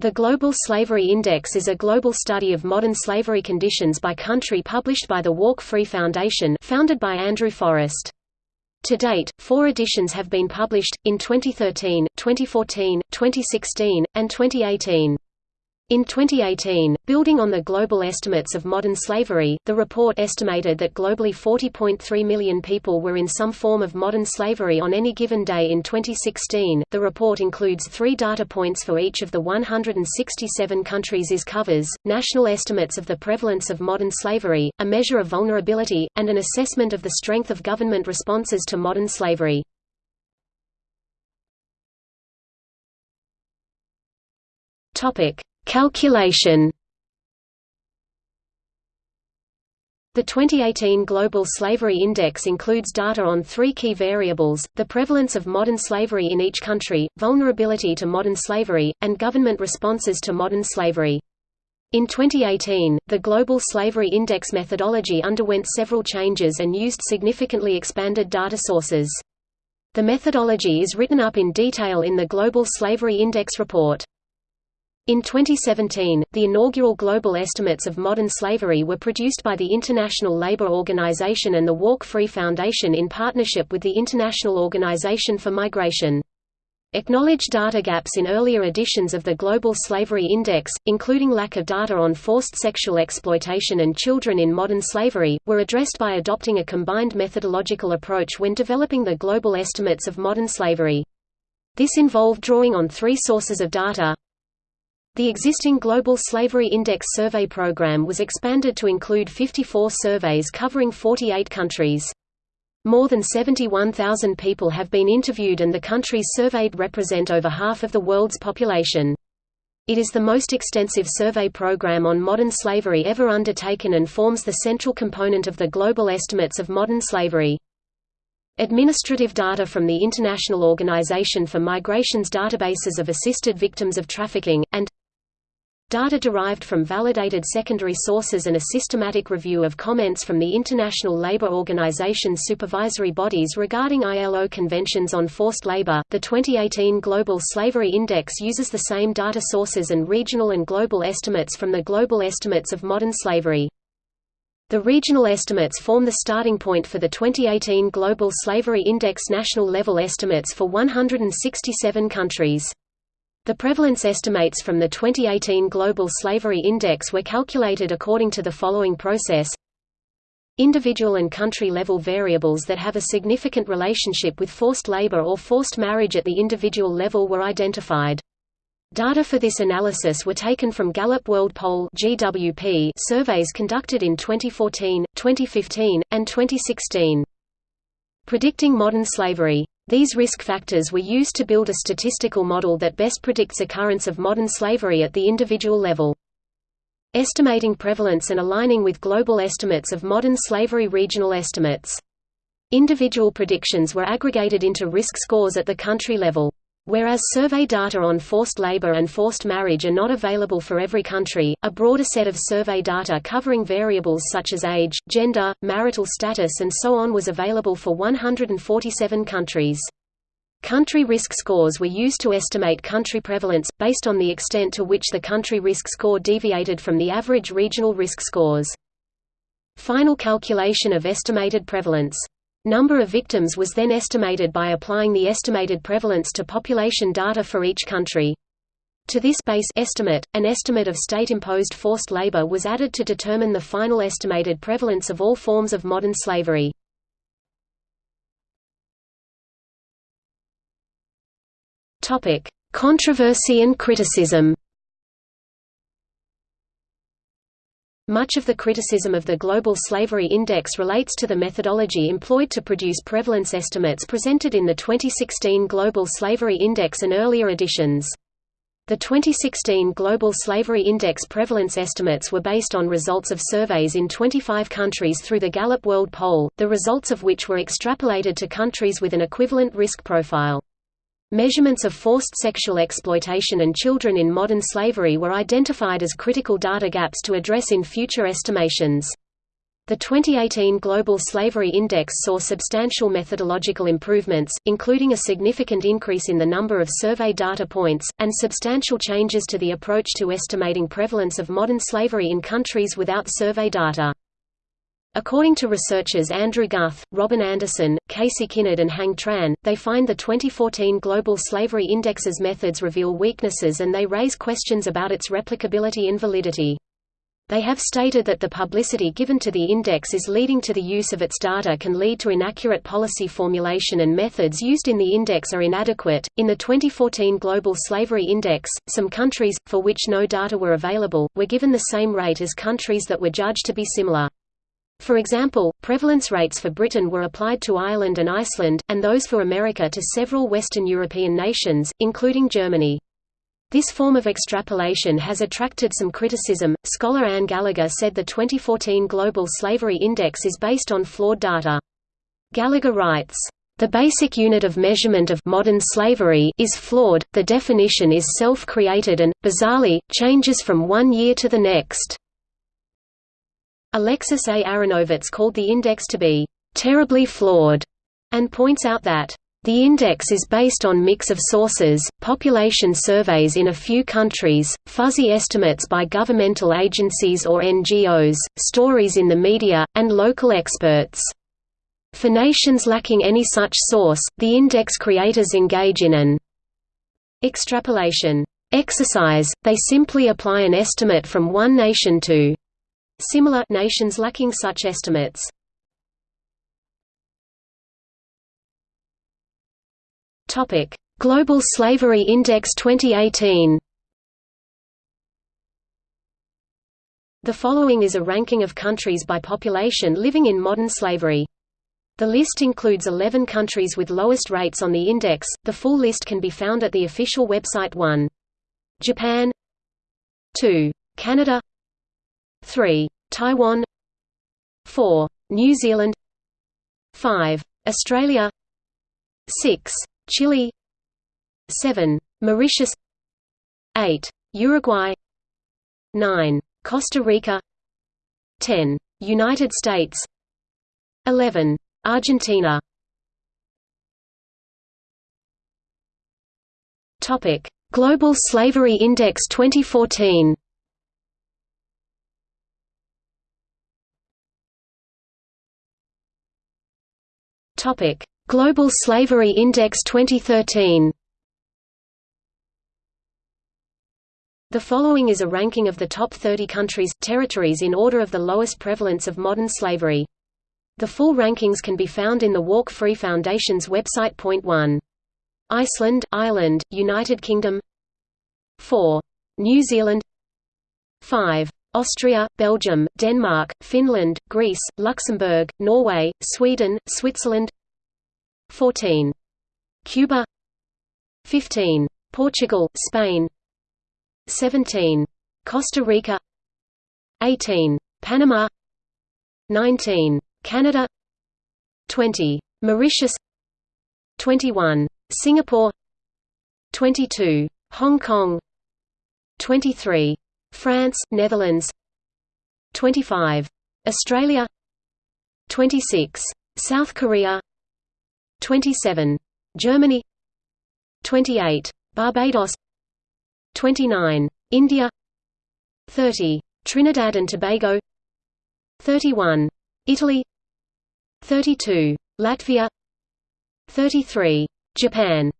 The Global Slavery Index is a global study of modern slavery conditions by country published by the Walk Free Foundation founded by Andrew Forrest. To date, four editions have been published, in 2013, 2014, 2016, and 2018. In 2018, building on the global estimates of modern slavery, the report estimated that globally 40.3 million people were in some form of modern slavery on any given day in 2016. The report includes three data points for each of the 167 countries it covers national estimates of the prevalence of modern slavery, a measure of vulnerability, and an assessment of the strength of government responses to modern slavery. Topic Calculation The 2018 Global Slavery Index includes data on three key variables, the prevalence of modern slavery in each country, vulnerability to modern slavery, and government responses to modern slavery. In 2018, the Global Slavery Index methodology underwent several changes and used significantly expanded data sources. The methodology is written up in detail in the Global Slavery Index report. In 2017, the inaugural global estimates of modern slavery were produced by the International Labour Organization and the Walk Free Foundation in partnership with the International Organization for Migration. Acknowledged data gaps in earlier editions of the Global Slavery Index, including lack of data on forced sexual exploitation and children in modern slavery, were addressed by adopting a combined methodological approach when developing the global estimates of modern slavery. This involved drawing on three sources of data, the existing Global Slavery Index survey program was expanded to include 54 surveys covering 48 countries. More than 71,000 people have been interviewed and the countries surveyed represent over half of the world's population. It is the most extensive survey program on modern slavery ever undertaken and forms the central component of the global estimates of modern slavery. Administrative data from the International Organization for Migration's databases of assisted victims of trafficking, and Data derived from validated secondary sources and a systematic review of comments from the International Labour Organization's supervisory bodies regarding ILO conventions on forced labor. The 2018 Global Slavery Index uses the same data sources and regional and global estimates from the Global Estimates of Modern Slavery. The regional estimates form the starting point for the 2018 Global Slavery Index national level estimates for 167 countries. The prevalence estimates from the 2018 Global Slavery Index were calculated according to the following process Individual and country-level variables that have a significant relationship with forced labor or forced marriage at the individual level were identified. Data for this analysis were taken from Gallup World Poll GWP surveys conducted in 2014, 2015, and 2016. Predicting modern slavery these risk factors were used to build a statistical model that best predicts occurrence of modern slavery at the individual level. Estimating prevalence and aligning with global estimates of modern slavery regional estimates. Individual predictions were aggregated into risk scores at the country level. Whereas survey data on forced labor and forced marriage are not available for every country, a broader set of survey data covering variables such as age, gender, marital status and so on was available for 147 countries. Country risk scores were used to estimate country prevalence, based on the extent to which the country risk score deviated from the average regional risk scores. Final calculation of estimated prevalence Number of victims was then estimated by applying the estimated prevalence to population data for each country. To this base estimate, an estimate of state-imposed forced labor was added to determine the final estimated prevalence of all forms of modern slavery. Controversy and criticism Much of the criticism of the Global Slavery Index relates to the methodology employed to produce prevalence estimates presented in the 2016 Global Slavery Index and earlier editions. The 2016 Global Slavery Index prevalence estimates were based on results of surveys in 25 countries through the Gallup World Poll, the results of which were extrapolated to countries with an equivalent risk profile. Measurements of forced sexual exploitation and children in modern slavery were identified as critical data gaps to address in future estimations. The 2018 Global Slavery Index saw substantial methodological improvements, including a significant increase in the number of survey data points, and substantial changes to the approach to estimating prevalence of modern slavery in countries without survey data. According to researchers Andrew Guth, Robin Anderson, Casey Kinnard and Hang Tran, they find the 2014 Global Slavery Index's methods reveal weaknesses and they raise questions about its replicability and validity. They have stated that the publicity given to the index is leading to the use of its data can lead to inaccurate policy formulation and methods used in the index are inadequate. In the 2014 Global Slavery Index, some countries, for which no data were available, were given the same rate as countries that were judged to be similar. For example, prevalence rates for Britain were applied to Ireland and Iceland, and those for America to several Western European nations, including Germany. This form of extrapolation has attracted some criticism. Scholar Anne Gallagher said the 2014 Global Slavery Index is based on flawed data. Gallagher writes, the basic unit of measurement of modern slavery is flawed, the definition is self-created and, bizarrely, changes from one year to the next. Alexis A. Aronowitz called the index to be terribly flawed, and points out that the index is based on mix of sources, population surveys in a few countries, fuzzy estimates by governmental agencies or NGOs, stories in the media, and local experts. For nations lacking any such source, the index creators engage in an extrapolation exercise, they simply apply an estimate from one nation to similar nations lacking such estimates. Topic: Global Slavery Index 2018. The following is a ranking of countries by population living in modern slavery. The list includes 11 countries with lowest rates on the index. The full list can be found at the official website 1. Japan 2. Canada 3. Taiwan 4. New Zealand 5. Australia 6. Chile 7. Mauritius 8. Uruguay 9. Costa Rica 10. United States 11. Argentina Global Slavery Index 2014. Topic: Global Slavery Index 2013 The following is a ranking of the top 30 countries, territories in order of the lowest prevalence of modern slavery. The full rankings can be found in the Walk Free Foundation's website. Point 1. Iceland, Ireland, United Kingdom 4. New Zealand 5. Austria, Belgium, Denmark, Finland, Greece, Luxembourg, Norway, Sweden, Switzerland 14. Cuba 15. Portugal, Spain 17. Costa Rica 18. Panama 19. Canada 20. Mauritius 21. Singapore 22. Hong Kong 23. France, Netherlands 25. Australia 26. South Korea 27. Germany 28. Barbados 29. India 30. Trinidad and Tobago 31. Italy 32. Latvia 33. Japan